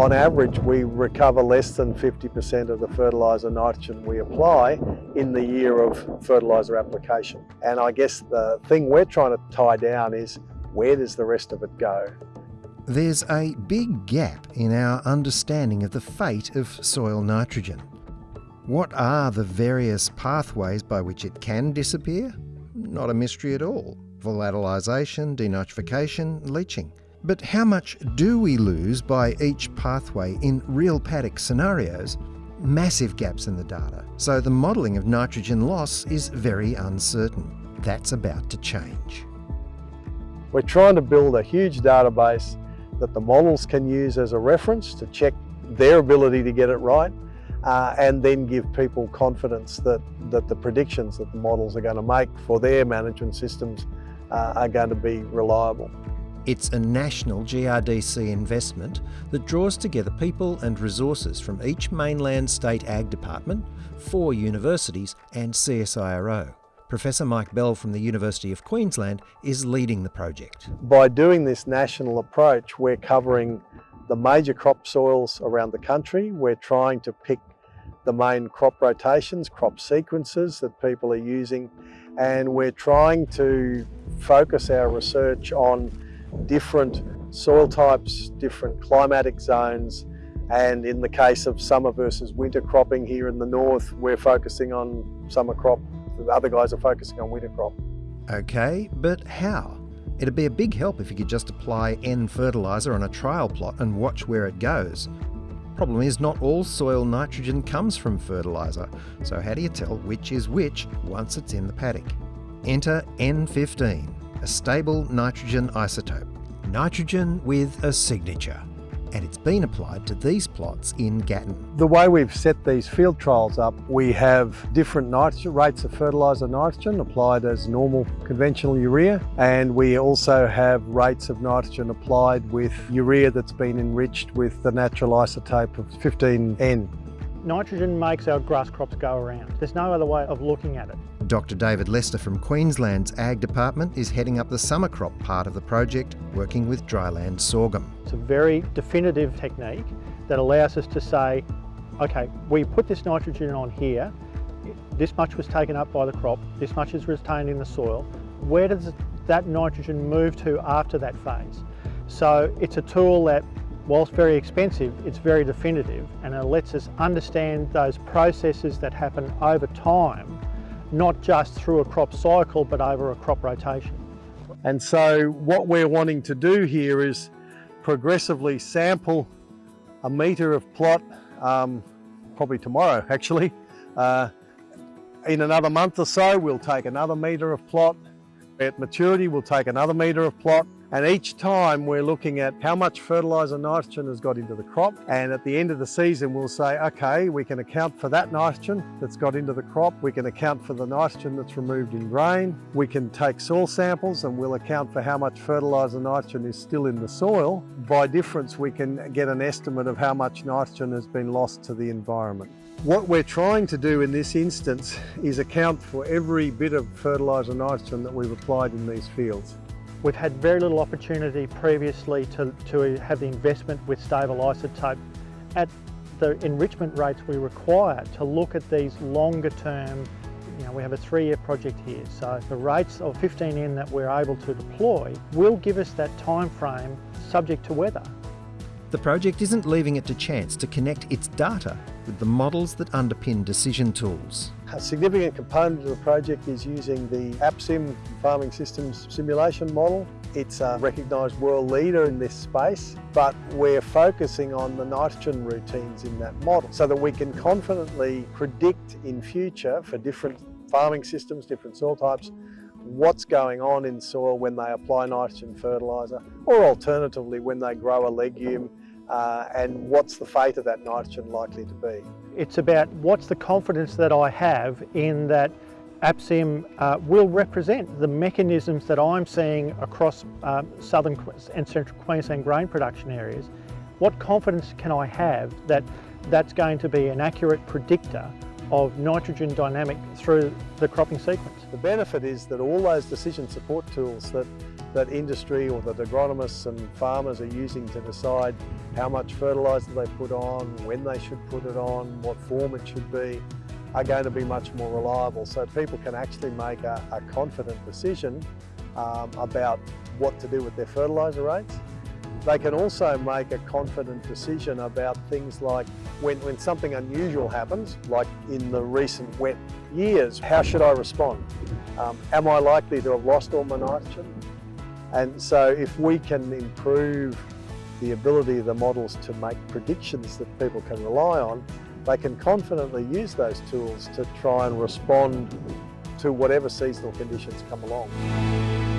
on average we recover less than 50% of the fertiliser nitrogen we apply in the year of fertiliser application. And I guess the thing we're trying to tie down is where does the rest of it go? There's a big gap in our understanding of the fate of soil nitrogen. What are the various pathways by which it can disappear? Not a mystery at all. Volatilisation, denitrification, leaching. But how much do we lose by each pathway in real paddock scenarios? Massive gaps in the data, so the modelling of nitrogen loss is very uncertain. That's about to change. We're trying to build a huge database that the models can use as a reference to check their ability to get it right uh, and then give people confidence that, that the predictions that the models are going to make for their management systems uh, are going to be reliable. It's a national GRDC investment that draws together people and resources from each mainland state ag department, four universities and CSIRO. Professor Mike Bell from the University of Queensland is leading the project. By doing this national approach, we're covering the major crop soils around the country. We're trying to pick the main crop rotations, crop sequences that people are using, and we're trying to focus our research on different soil types, different climatic zones, and in the case of summer versus winter cropping here in the north, we're focusing on summer crop, the other guys are focusing on winter crop. Okay, but how? It'd be a big help if you could just apply N fertiliser on a trial plot and watch where it goes. Problem is, not all soil nitrogen comes from fertiliser, so how do you tell which is which once it's in the paddock? Enter N15, a stable nitrogen isotope. Nitrogen with a signature. And it's been applied to these plots in Gatton. The way we've set these field trials up, we have different nitrogen, rates of fertiliser nitrogen applied as normal conventional urea, and we also have rates of nitrogen applied with urea that's been enriched with the natural isotope of 15N. Nitrogen makes our grass crops go around. There's no other way of looking at it. Dr David Lester from Queensland's Ag Department is heading up the summer crop part of the project, working with dryland sorghum. It's a very definitive technique that allows us to say, okay, we put this nitrogen on here, this much was taken up by the crop, this much is retained in the soil. Where does that nitrogen move to after that phase? So it's a tool that whilst very expensive, it's very definitive and it lets us understand those processes that happen over time, not just through a crop cycle, but over a crop rotation. And so what we're wanting to do here is progressively sample a metre of plot, um, probably tomorrow actually. Uh, in another month or so, we'll take another metre of plot. At maturity, we'll take another metre of plot and each time we're looking at how much fertiliser nitrogen has got into the crop. And at the end of the season, we'll say, okay, we can account for that nitrogen that's got into the crop. We can account for the nitrogen that's removed in grain. We can take soil samples and we'll account for how much fertiliser nitrogen is still in the soil. By difference, we can get an estimate of how much nitrogen has been lost to the environment. What we're trying to do in this instance is account for every bit of fertiliser nitrogen that we've applied in these fields. We've had very little opportunity previously to, to have the investment with stable isotope at the enrichment rates we require to look at these longer term, you know, we have a three year project here. So the rates of 15N that we're able to deploy will give us that time frame subject to weather. The project isn't leaving it to chance to connect its data with the models that underpin decision tools. A significant component of the project is using the APSIM Farming Systems Simulation Model. It's a recognised world leader in this space, but we're focusing on the nitrogen routines in that model so that we can confidently predict in future for different farming systems, different soil types, what's going on in soil when they apply nitrogen fertiliser, or alternatively when they grow a legume uh, and what's the fate of that nitrogen likely to be. It's about what's the confidence that I have in that APSIM uh, will represent the mechanisms that I'm seeing across um, southern and central Queensland grain production areas. What confidence can I have that that's going to be an accurate predictor of nitrogen dynamic through the cropping sequence? The benefit is that all those decision support tools that that industry or that agronomists and farmers are using to decide how much fertiliser they put on, when they should put it on, what form it should be, are going to be much more reliable. So people can actually make a, a confident decision um, about what to do with their fertiliser rates. They can also make a confident decision about things like when, when something unusual happens, like in the recent wet years, how should I respond? Um, am I likely to have lost all my nitrogen? And so if we can improve the ability of the models to make predictions that people can rely on, they can confidently use those tools to try and respond to whatever seasonal conditions come along.